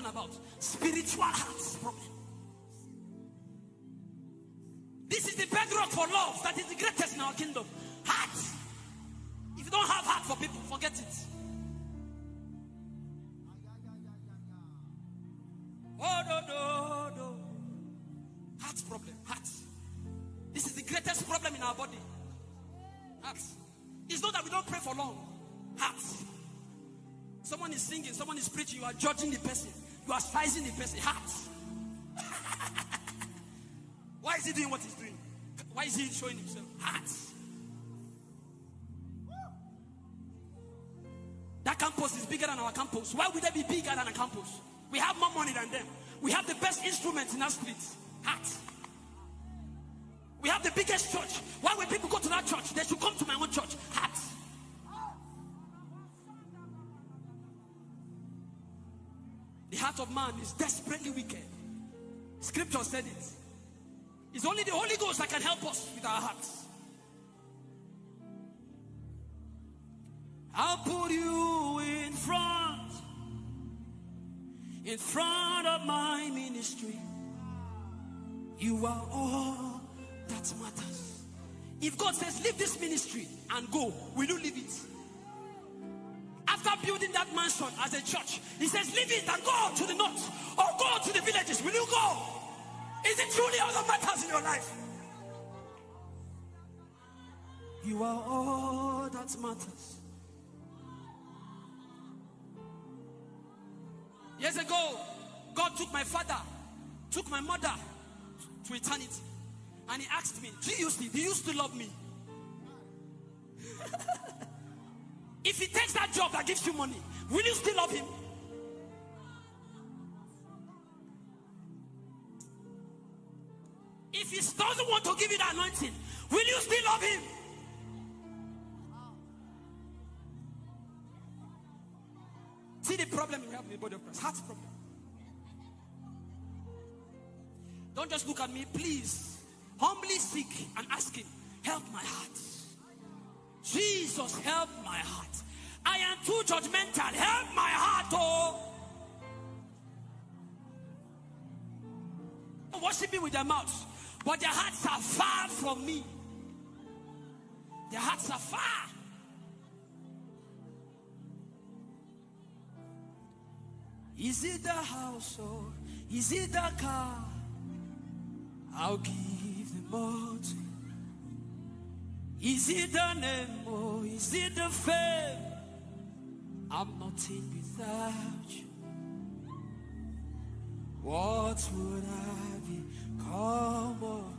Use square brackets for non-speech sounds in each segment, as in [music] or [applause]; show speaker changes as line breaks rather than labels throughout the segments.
talking about. Spiritual heart problem. This is the bedrock for love that is the greatest in our kingdom. Heart. If you don't have heart for people, forget it. Oh, no, no, no. Heart problem. Heart. This is the greatest problem in our body. Heart. It's not that we don't pray for long. Heart. Someone is singing, someone is preaching, you are judging the person, you are sizing the person. Heart. Why is he doing what he's doing? Why is he showing himself? Heart. That campus is bigger than our campus. Why would that be bigger than a campus? We have more money than them. We have the best instruments in our street. Heart. We have the biggest church. Why when people go to that church, they should come to my own church. Heart. The heart of man is desperately wicked. Scripture said it. It's only the Holy Ghost that can help us with our hearts. I'll put you in front, in front of my ministry. You are all that matters. If God says, leave this ministry and go, will you leave it? After building that mansion as a church, He says, leave it and go to the north or go to the villages. Will you go? Is it truly all that matters in your life? You are all that matters. Years ago, God took my father, took my mother to eternity. And he asked me, still, do you still love me? [laughs] if he takes that job that gives you money, will you still love him? If he doesn't want to give you the anointing, will you still love him? See the problem we have in the body of Christ. Heart problem. Don't just look at me, please. Humbly seek and ask him, help my heart. Jesus, help my heart. I am too judgmental. Help my heart, oh. Worshiping with their mouths, but their hearts are far from me. Their hearts are far. Is it the house or is it the car? I'll give them all to. Is it the name or is it the fame? I'm nothing without you. What would I become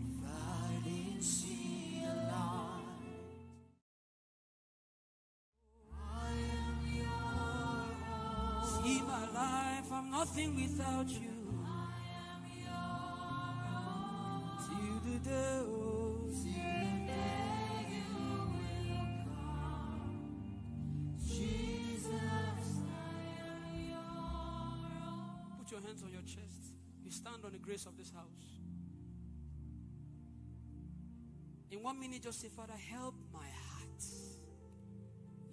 if I didn't see a light? See my life, I'm nothing without you. Till the day, oh, Put your hands on your chest. You stand on the grace of this house. In one minute, just say, Father, help my heart.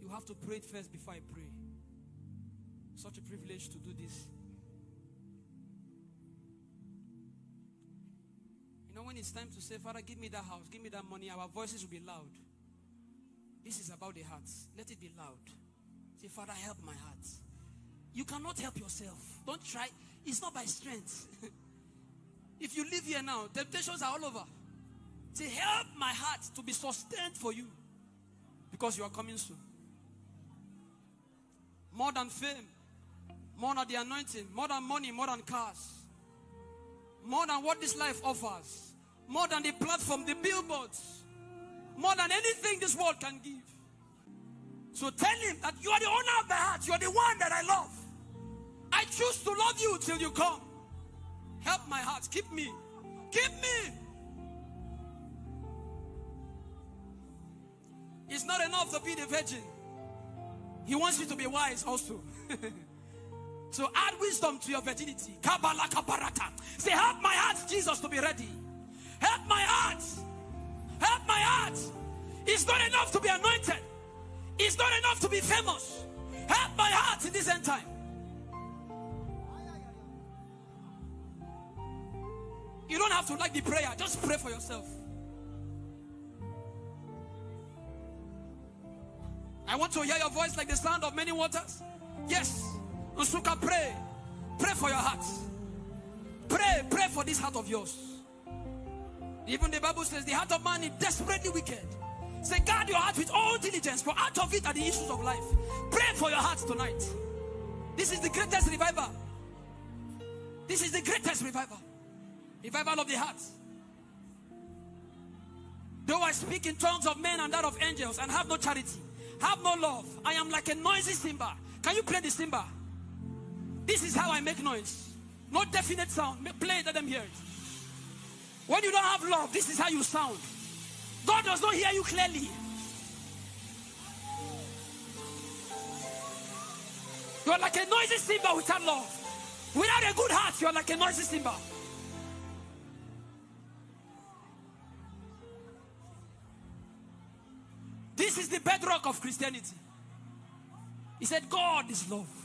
You have to pray it first before I pray. Such a privilege to do this. When it's time to say, Father, give me that house, give me that money, our voices will be loud. This is about the hearts. Let it be loud. Say, Father, help my heart. You cannot help yourself. Don't try. It's not by strength. [laughs] if you live here now, temptations are all over. Say, help my heart to be sustained for you. Because you are coming soon. More than fame, more than the anointing, more than money, more than cars, more than what this life offers, more than the platform, the billboards, more than anything this world can give. So tell him that you are the owner of my heart, you are the one that I love. I choose to love you till you come. Help my heart, keep me, keep me. It's not enough to be the virgin. He wants you to be wise also. [laughs] so add wisdom to your virginity. Say, help my heart, Jesus, to be ready. Help my heart. Help my heart. It's not enough to be anointed. It's not enough to be famous. Help my heart in this end time. You don't have to like the prayer, just pray for yourself. I want to hear your voice like the sound of many waters. Yes, Usuka, pray. Pray for your heart. Pray, pray for this heart of yours. Even the Bible says the heart of man is desperately wicked. Say, guard your heart with all diligence, for out of it are the issues of life. Pray for your heart tonight. This is the greatest revival. This is the greatest revival. Revival of the heart. Though I speak in tongues of men and that of angels and have no charity, have no love, I am like a noisy cymbal. Can you play the cymbal? This is how I make noise. No definite sound. Play it, let them hear it. When you don't have love, this is how you sound. God does not hear you clearly. You are like a noisy cymbal without love. Without a good heart, you are like a noisy cymbal. This is the bedrock of Christianity. He said, God is love.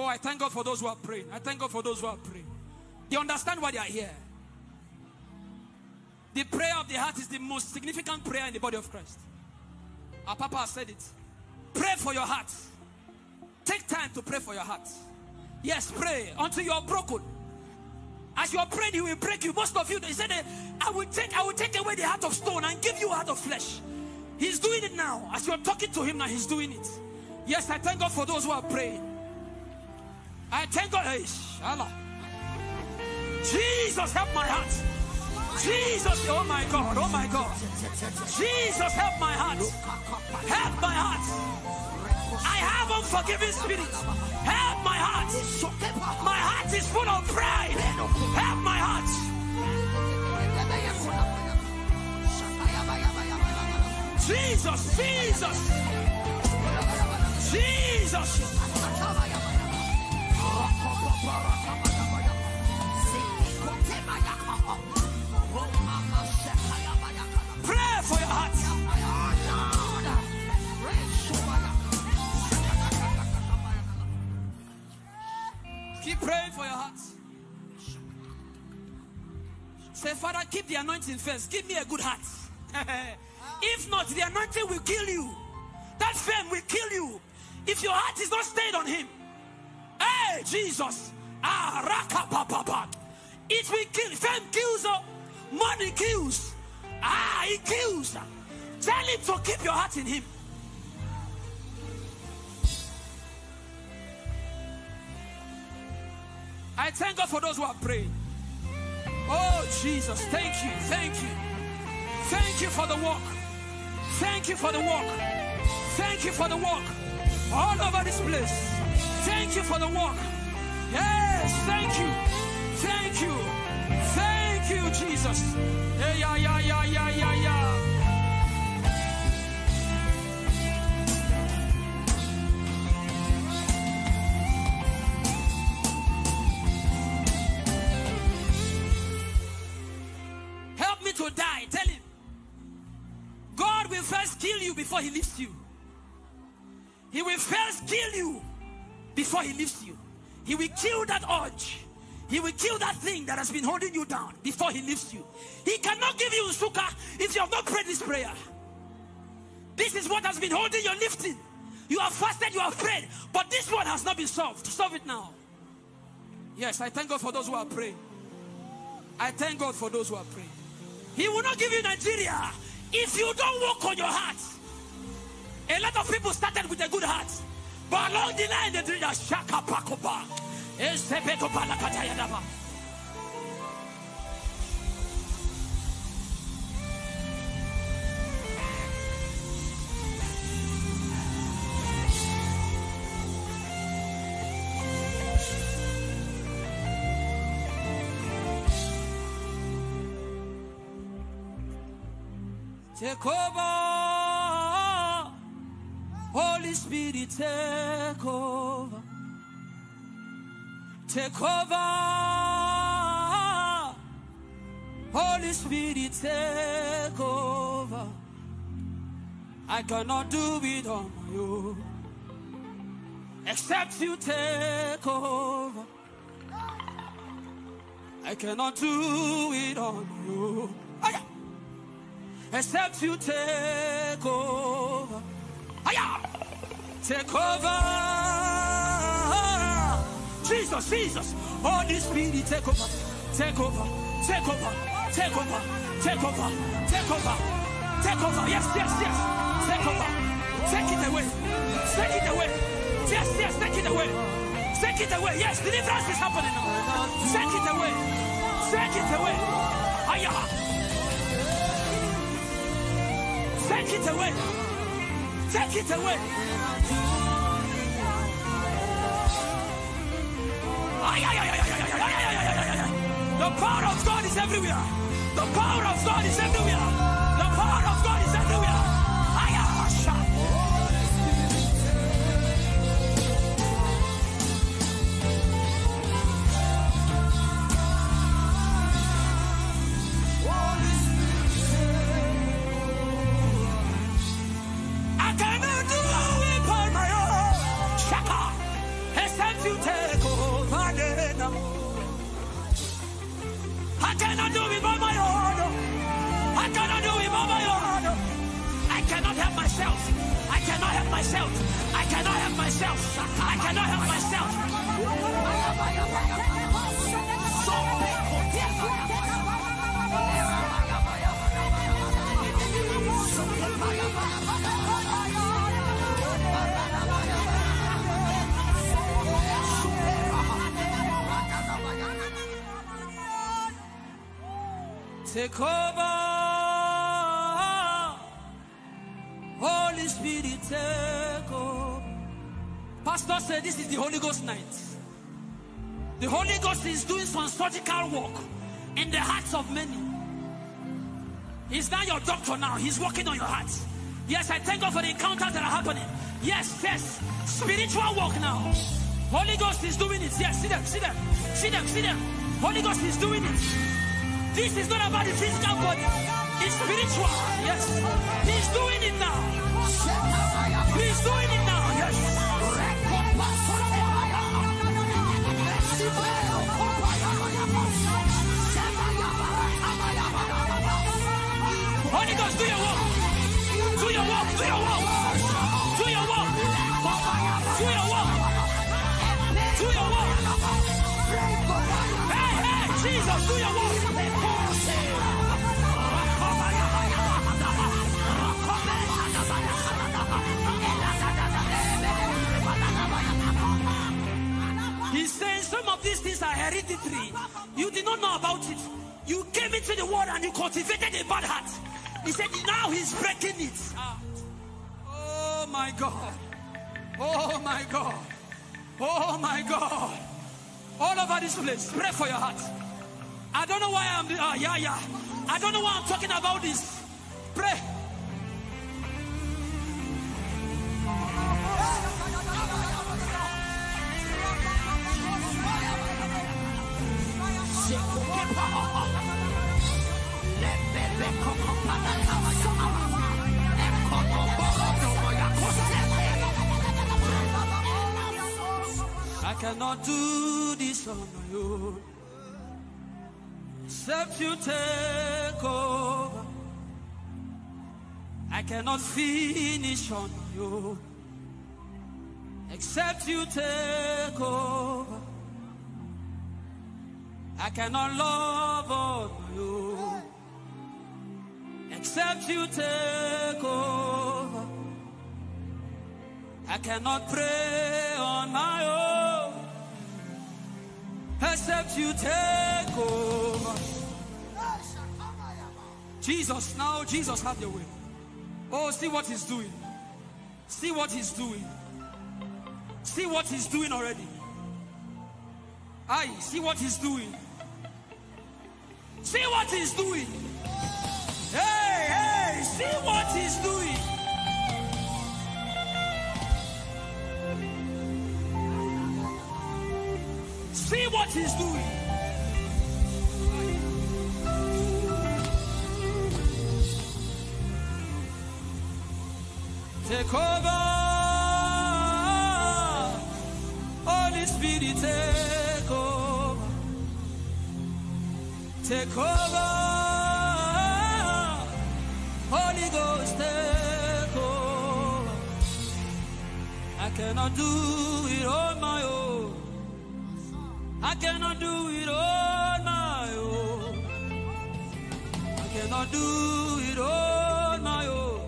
Oh, I thank God for those who are praying. I thank God for those who are praying. They understand why they are here. The prayer of the heart is the most significant prayer in the body of Christ. Our Papa said it. Pray for your heart. Take time to pray for your heart. Yes, pray until you are broken. As you are praying, he will break you. Most of you, he said, I will take, I will take away the heart of stone and give you a heart of flesh. He's doing it now. As you are talking to him now, he's doing it. Yes, I thank God for those who are praying. I thank God. Allah. Jesus, help my heart. Jesus, oh my God, oh my God. Jesus, help my heart. Help my heart. I have unforgiving spirit. Help my heart. My heart is full of pride. Help my heart. Jesus, Jesus, Jesus. Keep the anointing first. Give me a good heart. [laughs] if not, the anointing will kill you. That fame will kill you. If your heart is not stayed on Him. Hey, Jesus. Ah. It will kill. Fame kills. Money kills. Ah, it kills. Tell him to keep your heart in him. I thank God for those who are praying. Oh, Jesus, thank you, thank you. Thank you for the walk. Thank you for the walk. Thank you for the walk. All over this place. Thank you for the walk. Yes, thank you. Thank you. Thank you, Jesus. Yeah, yeah, yeah, before he lifts you. He will first kill you before he lifts you. He will kill that urge. He will kill that thing that has been holding you down before he lifts you. He cannot give you suka if you have not prayed this prayer. This is what has been holding your lifting. You have fasted, you have prayed, but this one has not been solved. Solve it now. Yes, I thank God for those who are praying. I thank God for those who are praying. He will not give you Nigeria if you don't work on your heart. A lot of people started with a good heart, but along the line they did a shaka pakopa. Take over, Holy Spirit, take over. Take over, Holy Spirit, take over. I cannot do it on my own. Except you take over. I cannot do it on you. Except you take over. Take over. Jesus, Jesus. Holy Spirit, take over. Take over. Take over. Take over. Take over. Take over. Take over. Yes, yes, yes. Take over. Take it away. Take it away. Yes, yes, take it away. Take it away. Yes, deliverance is happening. Take it away. Take it away. Aya. Take it away. Take it away. The power of God is everywhere. The power of God is everywhere. I cannot help myself. Take over. Holy Spirit. Pastor said this is the Holy Ghost night. The Holy Ghost is doing some surgical work in the hearts of many. He's not your doctor now. He's working on your heart. Yes, I thank God for the encounters that are happening. Yes, yes. Spiritual work now. Holy Ghost is doing it. Yes, see them, see them, see them, see them. Holy Ghost is doing it. This is not about the physical body. It's spiritual. Yes. He's doing it now. He's doing it He's saying some of these things are hereditary. You did not know about it. You came into the world and you cultivated a bad heart. He said, now he's breaking it. Oh my God. Oh my God. Oh my God. All over this place, pray for your heart. I don't know why I'm, uh, yeah, yeah. I don't know why I'm talking about this. Pray. I cannot do this on my own. Except you take over. I cannot finish on you. Except you take over. I cannot love on you. Except you take over. I cannot pray on my own. Except you take over. Jesus, now Jesus, have your way. Oh, see what he's doing. See what he's doing. See what he's doing already. I see what he's doing. See what he's doing. See what he's doing. Take over. Holy Spirit, take over. Take over. Holy Ghost, take over. I cannot do it on my own. I cannot do it on my own. I cannot do it on my own.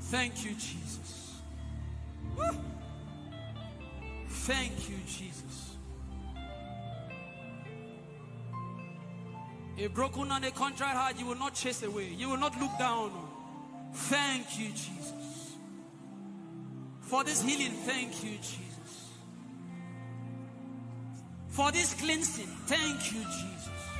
Thank you, Jesus. Woo. Thank you, Jesus. A broken and a contrite heart you will not chase away. You will not look down on. Thank you, Jesus. For this healing, thank you, Jesus. For this cleansing, thank you, Jesus.